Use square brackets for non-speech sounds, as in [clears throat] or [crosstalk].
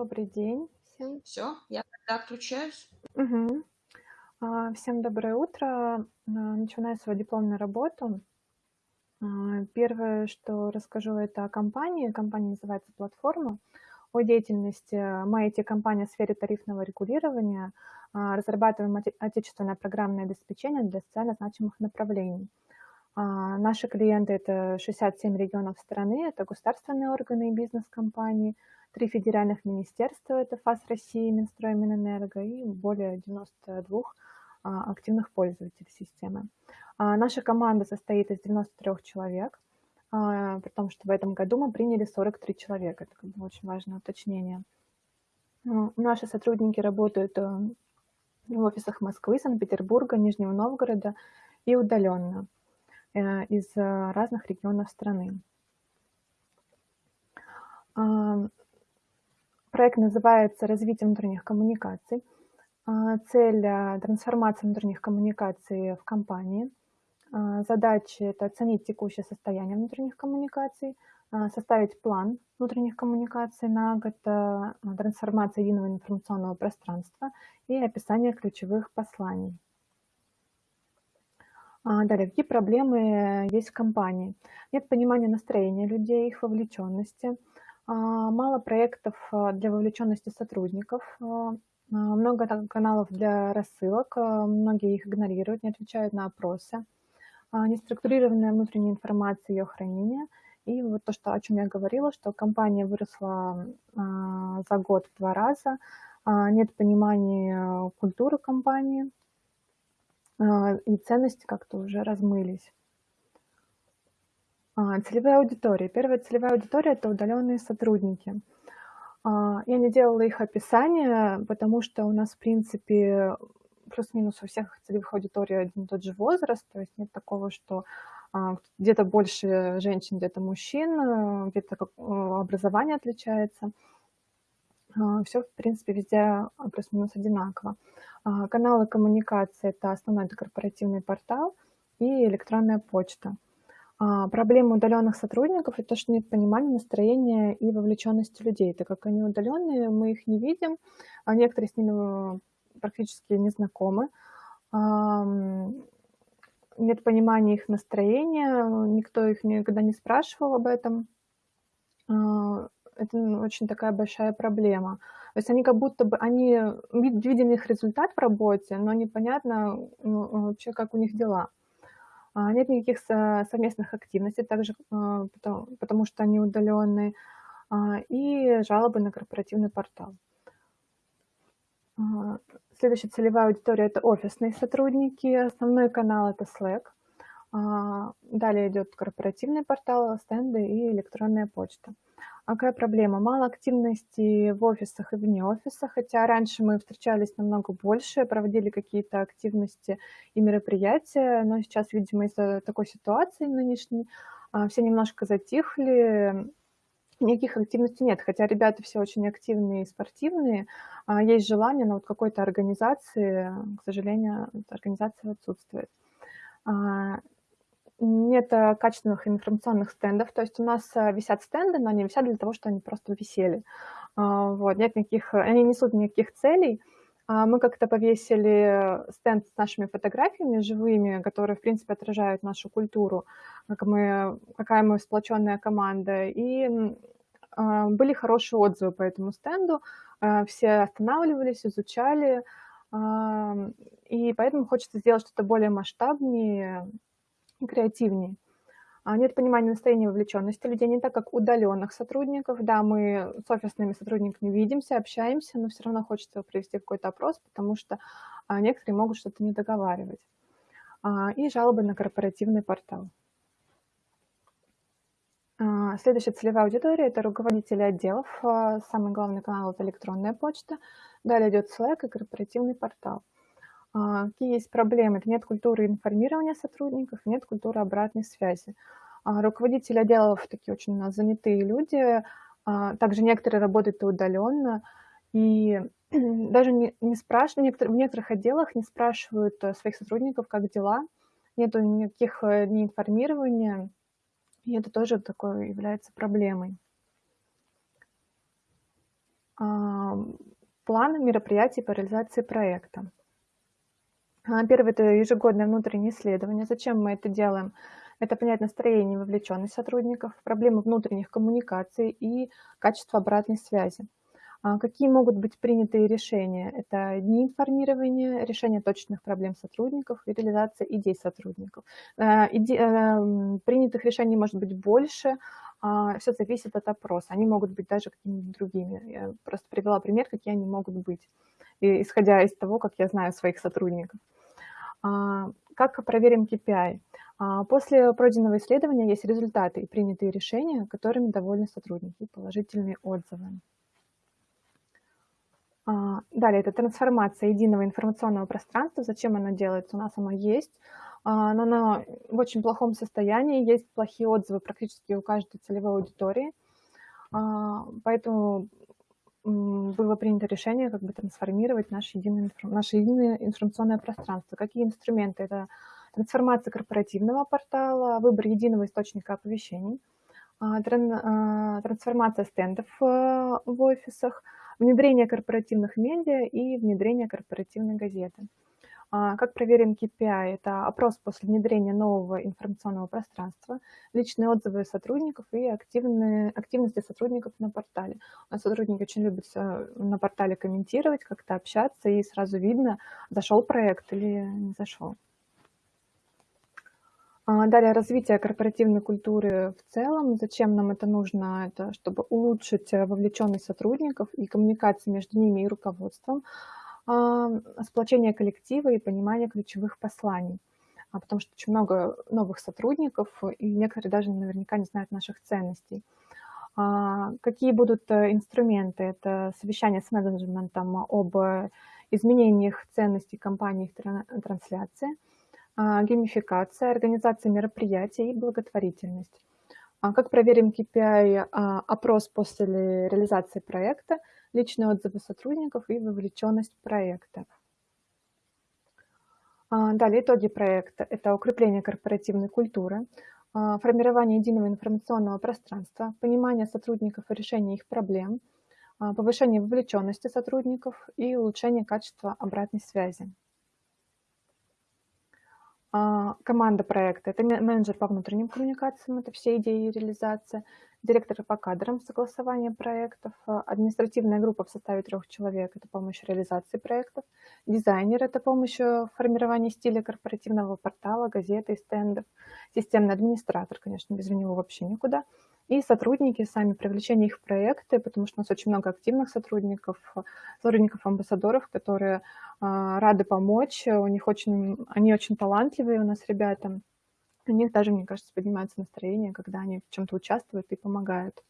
Добрый день всем. Все, я тогда отключаюсь. А, Всем доброе утро. А, Начинаю свою дипломную работу. А, Первое, что расскажу, это о компании. Компания называется «Платформа». О деятельности. Мы IT-компания в сфере тарифного регулирования. Разрабатываем оте- отечественное программное обеспечение для социально значимых направлений. Наши клиенты– это 67 регионов страны, это государственные органы и бизнес-компании, три федеральных министерства– это ФАС России, Минстрой, Минэнерго и более 92 а, активных пользователей системы. А, Наша команда состоит из 93 человек, а, при том, что в этом году мы приняли 43 человека. Это как бы очень важное уточнение. Ну, Наши сотрудники работают э, в офисах Москвы, Санкт-Петербурга, Нижнего Новгорода и удаленно э, из э, разных регионов страны. А, Проект называется «Развитие внутренних коммуникаций». А, Цель – трансформация внутренних коммуникаций в компании. А, Задачи – это оценить текущее состояние внутренних коммуникаций, а, составить план внутренних коммуникаций на год, а, трансформация единого информационного пространства и описание ключевых посланий. А, Далее, какие проблемы есть в компании? Нет понимания настроения людей, их вовлеченности, а, мало проектов а, для вовлеченности сотрудников, а, а, много каналов для рассылок, а, многие их игнорируют, не отвечают на опросы, а, неструктурированная внутренняя информация и ее хранение. И вот то, что, о чем я говорила, что компания выросла а, за год в два раза, а, нет понимания культуры компании, а, и ценности как-то уже размылись. А, Целевая аудитория. Первая целевая аудитория– это удаленные сотрудники. А, Я не делала их описание, потому что у нас, в принципе, плюс-минус у всех целевых аудиторий один и тот же возраст, то есть нет такого, что а, где-то больше женщин, где-то мужчин, где-то э, образование отличается. Все, в принципе, везде плюс-минус одинаково. Каналы коммуникации– это основной это корпоративный портал и электронная почта. А, Проблема удаленных сотрудников– это то, что нет понимания настроения и вовлеченности людей. Так как они удаленные, мы их не видим, а некоторые с ними э, практически не знакомы. Нет понимания их настроения, никто их никогда не спрашивал об этом. А, Это ну, очень такая большая проблема. То есть они как будто бы, они вид- виден их результат в работе, но непонятно ну, вообще, как у них дела. А, Нет никаких со- совместных активностей, также а, потому, потому что они удаленные, а, и жалобы на корпоративный портал. Следующая целевая аудитория– это офисные сотрудники. Основной канал– это Slack. Далее идет корпоративный портал, стенды и электронная почта. А Какая проблема? Мало активности в офисах и вне офиса, хотя раньше мы встречались намного больше, проводили какие-то активности и мероприятия, но сейчас, видимо, из-за такой ситуации нынешней а, все немножко затихли, никаких активностей нет, хотя ребята все очень активные и спортивные, а, есть желание, но вот какой-то организации, к сожалению, организация отсутствует. Нет э, качественных информационных стендов, то есть у нас э, висят стенды, но они висят для того, чтобы они просто висели. А, Вот, нет никаких, они не несут никаких целей. А, Мы как-то повесили стенд с нашими фотографиями живыми, которые, в принципе, отражают нашу культуру, как мы, какая мы сплоченная команда. И а, были хорошие отзывы по этому стенду, все останавливались, изучали, и поэтому хочется сделать что-то более масштабнее креативнее. А, Нет понимания настроения вовлеченности людей, не так как удаленных сотрудников. Да, мы с офисными сотрудниками видимся, общаемся, но все равно хочется провести какой-то опрос, потому что а, некоторые могут что-то не договаривать. А, И жалобы на корпоративный портал. Следующая целевая аудитория – это руководители отделов. Самый главный канал – это электронная почта. Далее идет Slack и корпоративный портал. А, Какие есть проблемы? Это нет культуры информирования сотрудников, нет культуры обратной связи. А, Руководители отделов такие очень занятые люди. А, Также некоторые работают и удаленно. И [clears throat] даже не, не спрашивают, в некоторых отделах не спрашивают э, своих сотрудников, как дела. Нету никаких э, ни информирования. И это тоже такое является проблемой. План мероприятий по реализации проекта. А, Первое– это ежегодное внутреннее исследование. Зачем мы это делаем? Это понять настроение вовлеченность сотрудников, проблемы внутренних коммуникаций и качество обратной связи. А, Какие могут быть принятые решения? Это дни информирования, решение точных проблем сотрудников и реализация идей сотрудников. Э, иде- э, Принятых решений может быть больше, все зависит от опроса. Они могут быть даже какими-то другими. Я просто привела пример, какие они могут быть, исходя из того, как я знаю своих сотрудников. А, Как проверим KPI? А, После пройденного исследования есть результаты и принятые решения, которыми довольны сотрудники, положительные отзывы. А, Далее, это трансформация единого информационного пространства. Зачем она делается? У нас оно есть, но оно в очень плохом состоянии. Есть плохие отзывы практически у каждой целевой аудитории. Поэтому было принято решение как бы трансформировать наше единое, наше единое информационное пространство. Какие инструменты? Это трансформация корпоративного портала, выбор единого источника оповещений, а, а, трансформация стендов э, в офисах, внедрение корпоративных медиа и внедрение корпоративной газеты. А, Как проверим KPI? Это опрос после внедрения нового информационного пространства, личные отзывы сотрудников и активные, активности сотрудников на портале. У нас сотрудники очень любят на портале комментировать, как-то общаться, и сразу видно, зашел проект или не зашел. А, Далее развитие корпоративной культуры в целом. Зачем нам это нужно? Это чтобы улучшить э, вовлеченность сотрудников и коммуникации между ними и руководством, а, сплочение коллектива и понимание ключевых посланий. А, Потому что очень много новых сотрудников, и некоторые даже наверняка не знают наших ценностей. А, Какие будут э, инструменты? Это совещание с менеджментом об изменениях ценностей компании, их тран- трансляции – а, геймификация, организация мероприятий и благотворительность. А Как проверим KPI? А, Опрос после реализации проекта, личные отзывы сотрудников и вовлеченность проекта. А, Далее итоги проекта. Это укрепление корпоративной культуры, формирование единого информационного пространства, понимание сотрудников и решение их проблем, повышение вовлеченности сотрудников и улучшение качества обратной связи. А, Команда проекта– это ме- менеджер по внутренним коммуникациям, это все идеи и реализация, директор по кадрам, согласование проектов, а, административная группа в составе трех человек– это помощь реализации проектов, дизайнер– это помощь в формировании стиля корпоративного портала, газеты и стендов, системный администратор, конечно, без него вообще никуда, и сотрудники, сами привлечение их в проекты, потому что у нас очень много активных сотрудников, сотрудников-амбассадоров, которые а, рады помочь, у них очень, они очень талантливые у нас ребята, у них даже, мне кажется, поднимается настроение, когда они в чем-то участвуют и помогают.